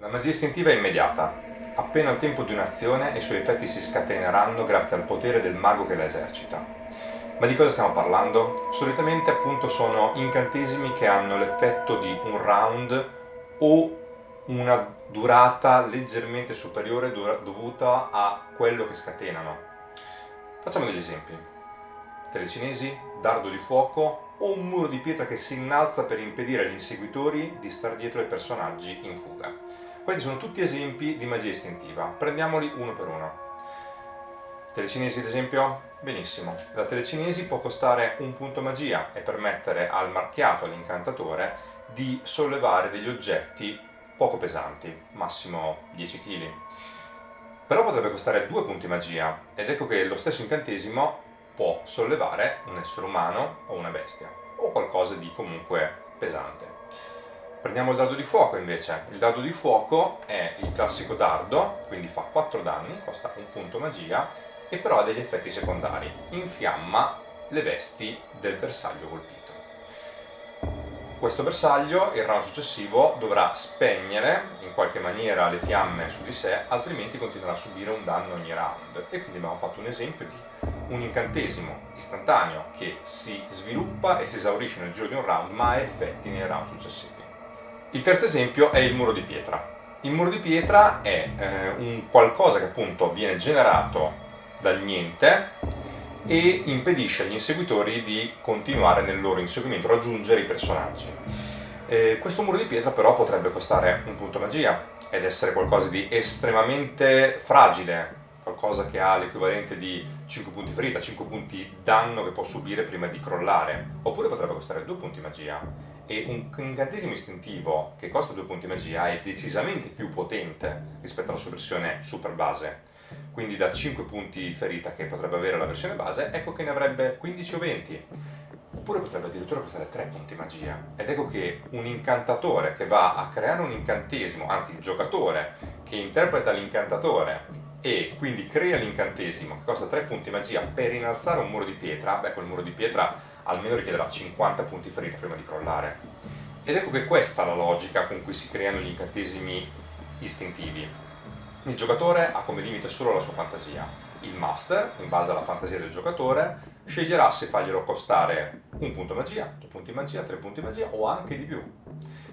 La magia istintiva è immediata. Appena il tempo di un'azione i suoi effetti si scateneranno grazie al potere del mago che la esercita. Ma di cosa stiamo parlando? Solitamente appunto sono incantesimi che hanno l'effetto di un round o una durata leggermente superiore dovuta a quello che scatenano. Facciamo degli esempi. Telecinesi, dardo di fuoco o un muro di pietra che si innalza per impedire agli inseguitori di star dietro ai personaggi in fuga. Questi sono tutti esempi di magia istintiva, prendiamoli uno per uno. Telecinesi ad esempio? Benissimo, la telecinesi può costare un punto magia e permettere al marchiato, all'incantatore, di sollevare degli oggetti poco pesanti, massimo 10 kg. Però potrebbe costare due punti magia, ed ecco che lo stesso incantesimo può sollevare un essere umano o una bestia, o qualcosa di comunque pesante. Prendiamo il dardo di fuoco invece. Il dardo di fuoco è il classico dardo, quindi fa 4 danni, costa un punto magia, e però ha degli effetti secondari. Infiamma le vesti del bersaglio colpito questo bersaglio il round successivo dovrà spegnere in qualche maniera le fiamme su di sé altrimenti continuerà a subire un danno ogni round e quindi abbiamo fatto un esempio di un incantesimo istantaneo che si sviluppa e si esaurisce nel giro di un round ma ha effetti nei round successivi il terzo esempio è il muro di pietra il muro di pietra è eh, un qualcosa che appunto viene generato dal niente e impedisce agli inseguitori di continuare nel loro inseguimento, raggiungere i personaggi. Eh, questo muro di pietra però potrebbe costare un punto magia ed essere qualcosa di estremamente fragile, qualcosa che ha l'equivalente di 5 punti ferita, 5 punti danno che può subire prima di crollare, oppure potrebbe costare 2 punti magia e un incantesimo istintivo che costa 2 punti magia è decisamente più potente rispetto alla sua versione super base quindi da 5 punti ferita che potrebbe avere la versione base, ecco che ne avrebbe 15 o 20. Oppure potrebbe addirittura costare 3 punti magia. Ed ecco che un incantatore che va a creare un incantesimo, anzi il giocatore che interpreta l'incantatore e quindi crea l'incantesimo che costa 3 punti magia per innalzare un muro di pietra, beh quel muro di pietra almeno richiederà 50 punti ferita prima di crollare. Ed ecco che questa è la logica con cui si creano gli incantesimi istintivi. Il giocatore ha come limite solo la sua fantasia. Il master, in base alla fantasia del giocatore, sceglierà se farglielo costare un punto magia, due punti magia, tre punti magia o anche di più.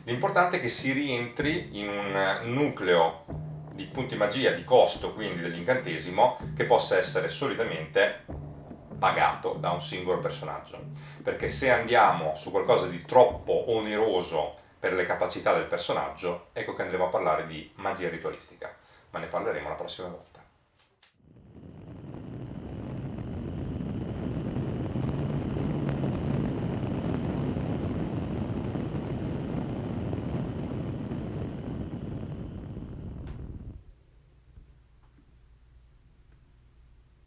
L'importante è che si rientri in un nucleo di punti magia, di costo quindi dell'incantesimo, che possa essere solitamente pagato da un singolo personaggio. Perché se andiamo su qualcosa di troppo oneroso per le capacità del personaggio, ecco che andremo a parlare di magia ritualistica ma ne parleremo la prossima volta.